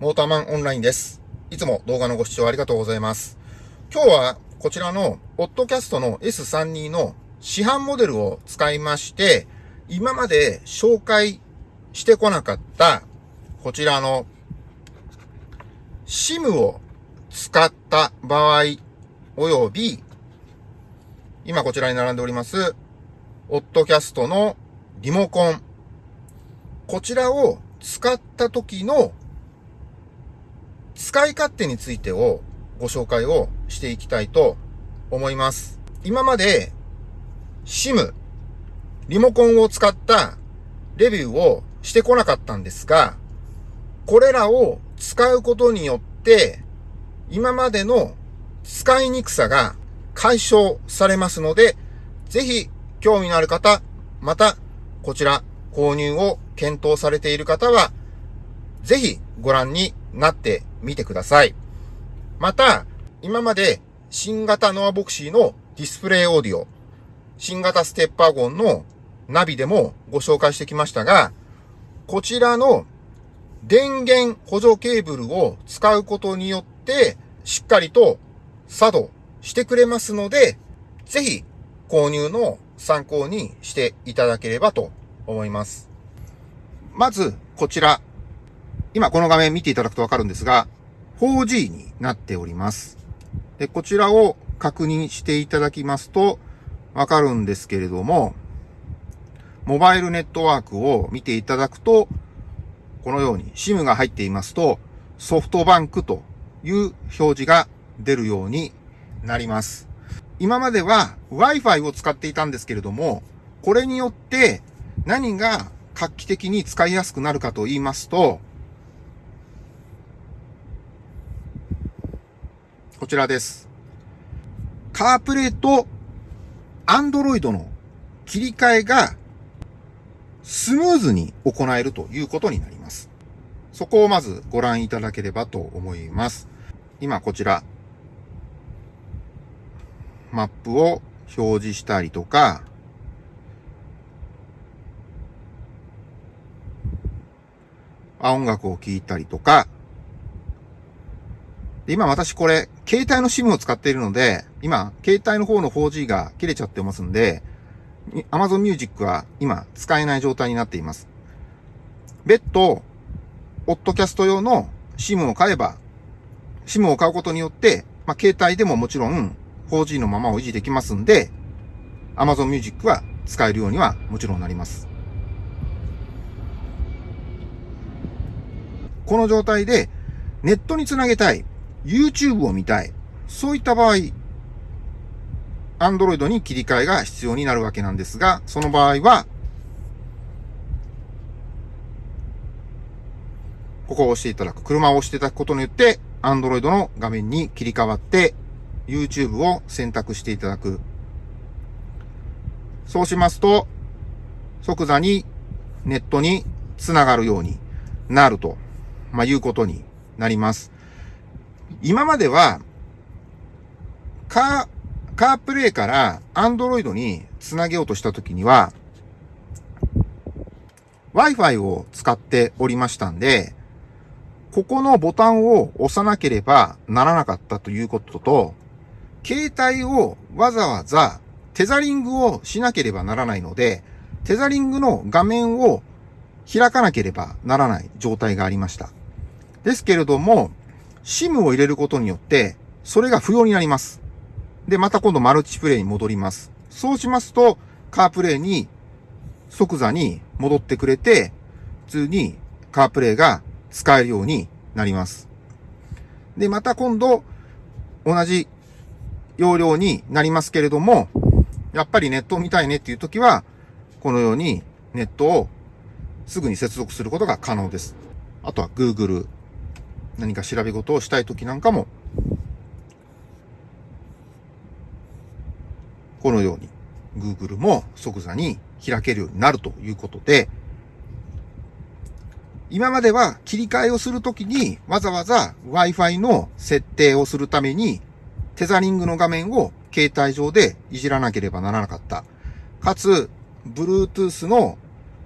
モーターマンオンラインです。いつも動画のご視聴ありがとうございます。今日はこちらの、オッドキャストの S32 の市販モデルを使いまして、今まで紹介してこなかった、こちらの、SIM を使った場合、および、今こちらに並んでおります、オッドキャストのリモコン。こちらを使った時の使い勝手についてをご紹介をしていきたいと思います。今まで SIM、リモコンを使ったレビューをしてこなかったんですが、これらを使うことによって今までの使いにくさが解消されますので、ぜひ興味のある方、またこちら購入を検討されている方は、ぜひご覧になってみてください。また、今まで新型ノアボクシーのディスプレイオーディオ、新型ステッパーゴンのナビでもご紹介してきましたが、こちらの電源補助ケーブルを使うことによって、しっかりと作動してくれますので、ぜひ購入の参考にしていただければと思います。まず、こちら。今この画面見ていただくとわかるんですが、4G になっております。で、こちらを確認していただきますと、わかるんですけれども、モバイルネットワークを見ていただくと、このように SIM が入っていますと、ソフトバンクという表示が出るようになります。今までは Wi-Fi を使っていたんですけれども、これによって何が画期的に使いやすくなるかと言いますと、ちらです。カープレイと Android の切り替えがスムーズに行えるということになります。そこをまずご覧いただければと思います。今こちら、マップを表示したりとか、音楽を聴いたりとか、今私これ、携帯の SIM を使っているので、今、携帯の方の 4G が切れちゃってますんで、Amazon Music は今使えない状態になっています。別途、オッドキャスト用の SIM を買えば、SIM を買うことによって、まあ、携帯でももちろん 4G のままを維持できますんで、Amazon Music は使えるようにはもちろんなります。この状態でネットにつなげたい、YouTube を見たい、そういった場合、Android に切り替えが必要になるわけなんですが、その場合は、ここを押していただく、車を押していただくことによって、Android の画面に切り替わって、YouTube を選択していただく。そうしますと、即座にネットにつながるようになると、まあ、いうことになります。今までは、カー、カープレイから Android につなげようとしたときには、Wi-Fi を使っておりましたんで、ここのボタンを押さなければならなかったということと、携帯をわざわざテザリングをしなければならないので、テザリングの画面を開かなければならない状態がありました。ですけれども、SIM を入れることによって、それが不要になります。で、また今度マルチプレイに戻ります。そうしますと、カープレイに即座に戻ってくれて、普通にカープレイが使えるようになります。で、また今度、同じ容量になりますけれども、やっぱりネットを見たいねっていう時は、このようにネットをすぐに接続することが可能です。あとは Google、何か調べ事をしたい時なんかも、このように Google も即座に開けるようになるということで、今までは切り替えをするときにわざわざ Wi-Fi の設定をするためにテザリングの画面を携帯上でいじらなければならなかった。かつ、Bluetooth の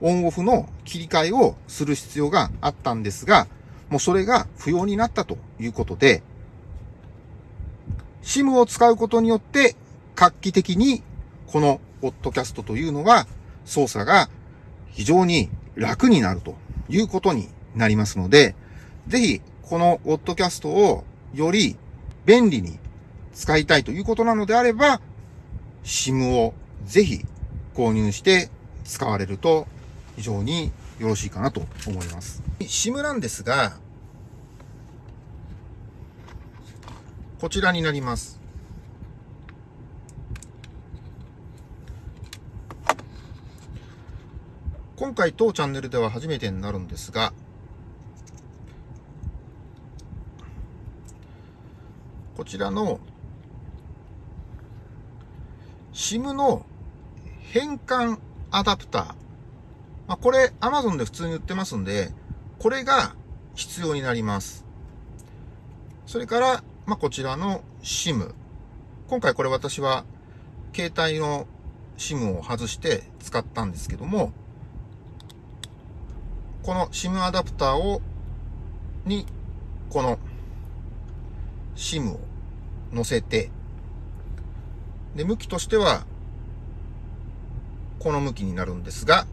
オンオフの切り替えをする必要があったんですが、もうそれが不要になったということで、SIM を使うことによって、画期的にこのポッドキャストというのが操作が非常に楽になるということになりますので、ぜひこのポッドキャストをより便利に使いたいということなのであれば、SIM をぜひ購入して使われると非常によろしいかなと思います。SIM なんですが、こちらになります。今回当チャンネルでは初めてになるんですが、こちらの SIM の変換アダプター。まあ、これ Amazon で普通に売ってますんで、これが必要になります。それから、まあ、こちらの SIM。今回これ私は携帯の SIM を外して使ったんですけども、この SIM アダプターを、に、この SIM を載せて、で、向きとしては、この向きになるんですが、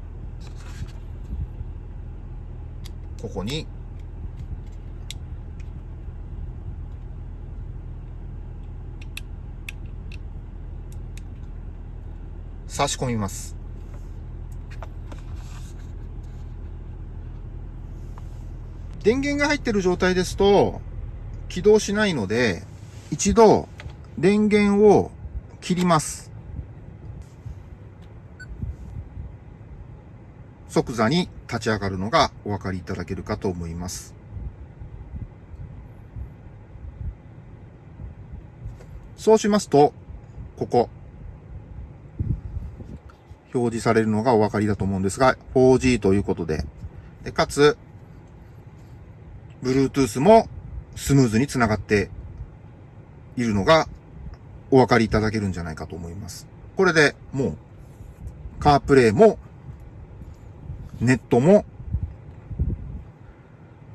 ここに差し込みます。電源が入ってる状態ですと起動しないので、一度電源を切ります。即座に立ち上がるのがお分かりいただけるかと思います。そうしますと、ここ、表示されるのがお分かりだと思うんですが、4G ということで、でかつ、Bluetooth もスムーズにつながっているのがお分かりいただけるんじゃないかと思います。これでもう、カープレイも、ネットも、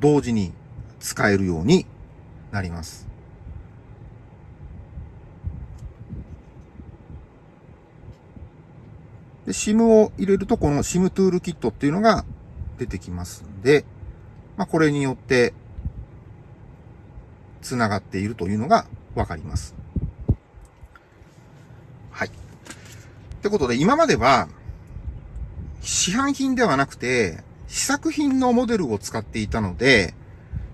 同時に使えるようになります。で、SIM を入れると、この SIM トゥールキットっていうのが出てきますんで、まあ、これによって、繋がっているというのがわかります。はい。ってことで、今までは、市販品ではなくて、試作品のモデルを使っていたので、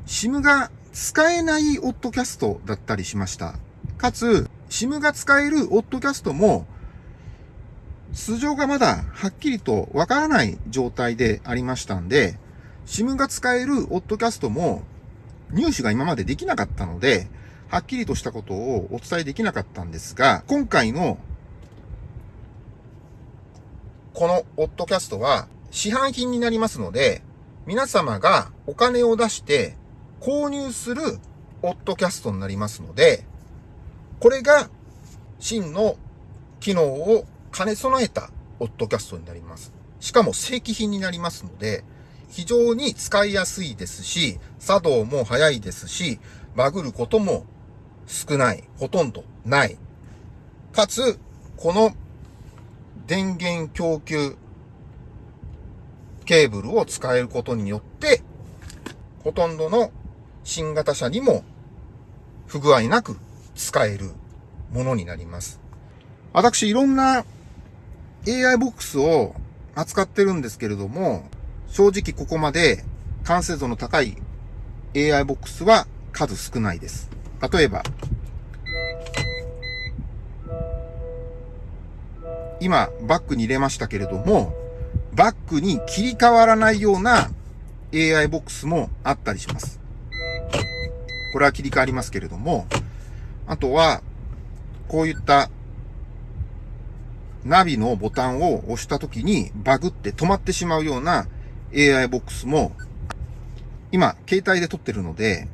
SIM が使えないオッドキャストだったりしました。かつ、SIM が使えるオッドキャストも、素性がまだはっきりとわからない状態でありましたんで、SIM が使えるオッドキャストも入手が今までできなかったので、はっきりとしたことをお伝えできなかったんですが、今回のこのオッドキャストは市販品になりますので、皆様がお金を出して購入するオッドキャストになりますので、これが真の機能を兼ね備えたオッドキャストになります。しかも正規品になりますので、非常に使いやすいですし、作動も早いですし、バグることも少ない、ほとんどない。かつ、この電源供給ケーブルを使えることによって、ほとんどの新型車にも不具合なく使えるものになります。私、いろんな AI ボックスを扱ってるんですけれども、正直ここまで完成度の高い AI ボックスは数少ないです。例えば、今、バックに入れましたけれども、バックに切り替わらないような AI ボックスもあったりします。これは切り替わりますけれども、あとは、こういったナビのボタンを押した時にバグって止まってしまうような AI ボックスも、今、携帯で撮ってるので、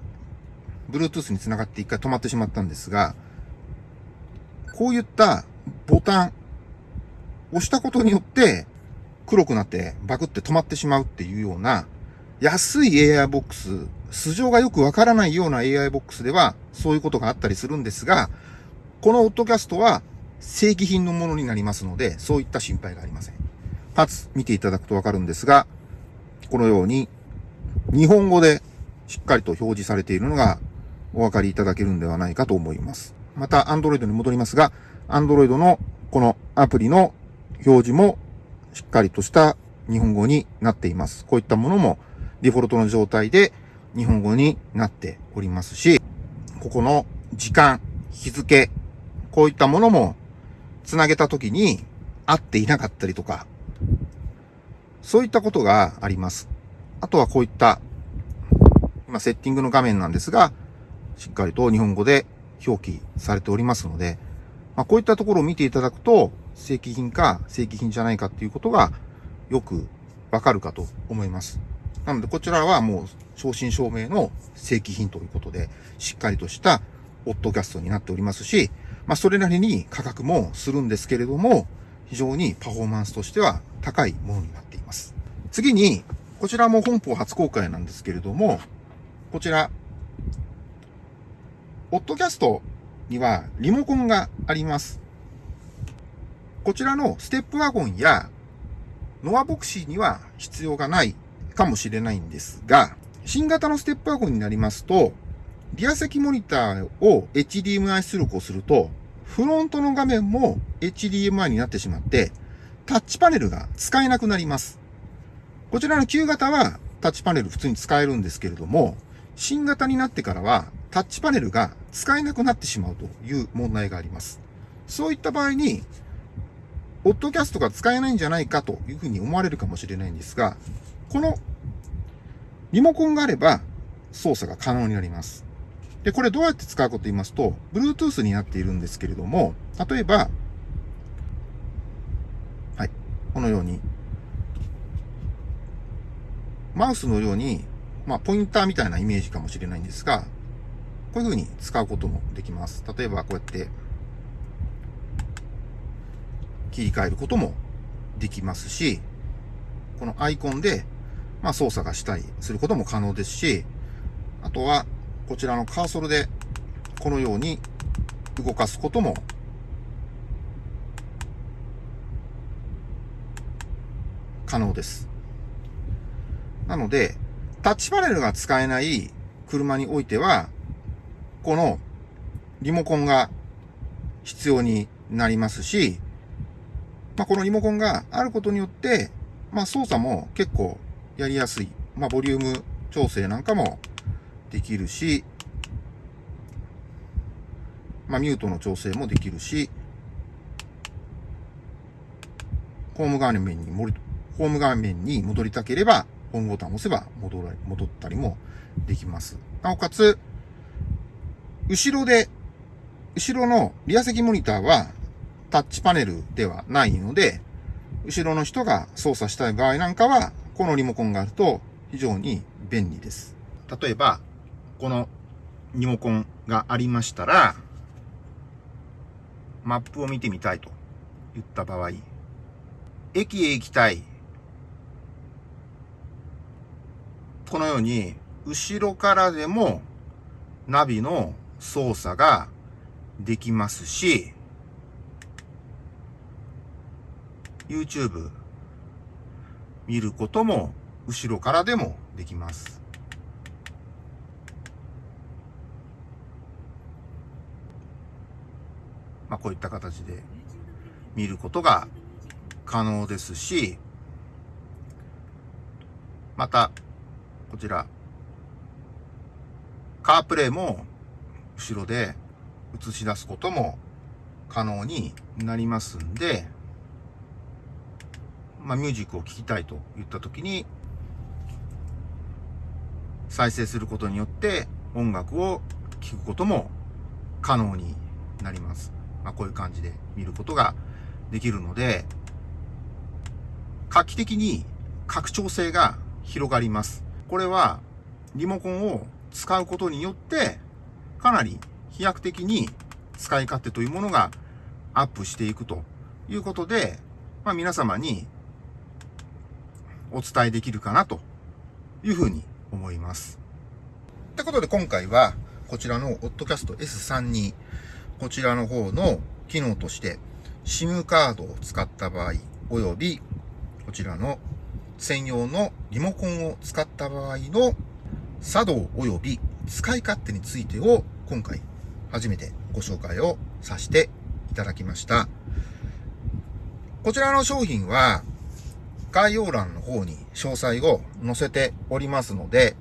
Bluetooth につながって一回止まってしまったんですが、こういったボタン、押したことによって黒くなってバグって止まってしまうっていうような安い AI ボックス、素性がよくわからないような AI ボックスでは、そういうことがあったりするんですが、このオッドキャストは正規品のものになりますので、そういった心配がありません。かつ、見ていただくとわかるんですが、このように、日本語でしっかりと表示されているのがお分かりいただけるんではないかと思います。また、Android に戻りますが、Android のこのアプリの表示もしっかりとした日本語になっています。こういったものもデフォルトの状態で日本語になっておりますし、ここの時間、日付、こういったものもつなげたときに合っていなかったりとか、そういったことがあります。あとはこういった、今セッティングの画面なんですが、しっかりと日本語で表記されておりますので、まあ、こういったところを見ていただくと、正規品か正規品じゃないかっていうことがよくわかるかと思います。なので、こちらはもう、正真正銘の正規品ということで、しっかりとしたオッドキャストになっておりますし、まあ、それなりに価格もするんですけれども、非常にパフォーマンスとしては高いものになっています。次に、こちらも本邦初公開なんですけれども、こちら、オッドキャストにはリモコンがあります。こちらのステップワゴンやノアボクシーには必要がないかもしれないんですが、新型のステップワゴンになりますと、リア席モニターを HDMI 出力をすると、フロントの画面も HDMI になってしまって、タッチパネルが使えなくなります。こちらの旧型はタッチパネル普通に使えるんですけれども、新型になってからはタッチパネルが使えなくなってしまうという問題があります。そういった場合に、ポッドキャストが使えないんじゃないかというふうに思われるかもしれないんですが、このリモコンがあれば操作が可能になります。で、これどうやって使うかと言いますと、Bluetooth になっているんですけれども、例えば、はい、このように、マウスのように、まあ、ポインターみたいなイメージかもしれないんですが、こういう風に使うこともできます。例えば、こうやって、切り替えることもできますし、このアイコンで、まあ、操作がしたりすることも可能ですし、あとは、こちらのカーソルで、このように動かすことも可能です。なので、タッチパネルが使えない車においては、このリモコンが必要になりますし、まあ、このリモコンがあることによって、まあ、操作も結構やりやすい。まあ、ボリューム調整なんかもできるし、まあ、ミュートの調整もできるし、ホーム画面に戻りホーム画面に戻りたければ、ホームボタンを押せば戻ら戻ったりもできます。なおかつ、後ろで、後ろのリア席モニターはタッチパネルではないので、後ろの人が操作したい場合なんかは、このリモコンがあると非常に便利です。例えば、このリモコンがありましたら、マップを見てみたいと言った場合、駅へ行きたい。このように、後ろからでもナビの操作ができますし、YouTube 見ることも後ろからでもできます。まあ、こういった形で見ることが可能ですし、また、こちら、カープレイも後ろで映し出すことも可能になりますんで、まあ、ミュージックを聴きたいと言った時に、再生することによって音楽を聴くことも可能になります。まあ、こういう感じで見ることができるので、画期的に拡張性が広がります。これはリモコンを使うことによって、かなり飛躍的に使い勝手というものがアップしていくということで、まあ、皆様にお伝えできるかなというふうに思います。ってことで今回は、こちらの OddCast S3 に、こちらの方の機能として、SIM カードを使った場合、および、こちらの専用のリモコンを使った場合の作動及び使い勝手についてを今回初めてご紹介をさせていただきました。こちらの商品は概要欄の方に詳細を載せておりますので、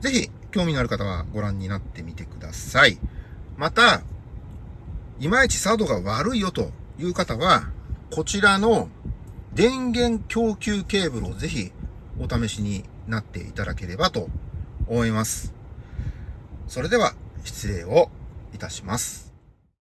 ぜひ興味のある方はご覧になってみてください。また、いまいち作動が悪いよという方は、こちらの電源供給ケーブルをぜひお試しになっていただければと思います。それでは失礼をいたします。